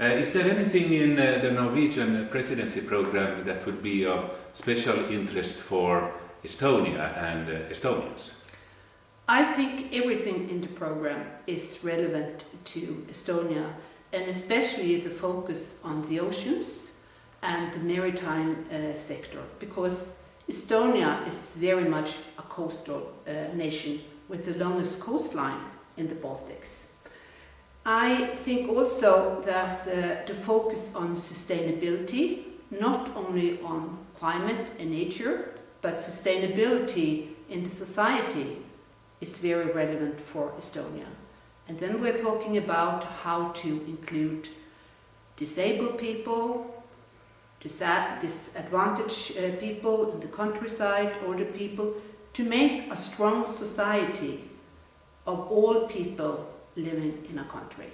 Uh, is there anything in uh, the Norwegian presidency program that would be of special interest for Estonia and uh, Estonians? I think everything in the program is relevant to Estonia and especially the focus on the oceans and the maritime uh, sector because Estonia is very much a coastal uh, nation with the longest coastline in the Baltics. I think also that the, the focus on sustainability, not only on climate and nature, but sustainability in the society is very relevant for Estonia. And then we're talking about how to include disabled people, disadvantaged uh, people in the countryside, older people, to make a strong society of all people living in a country.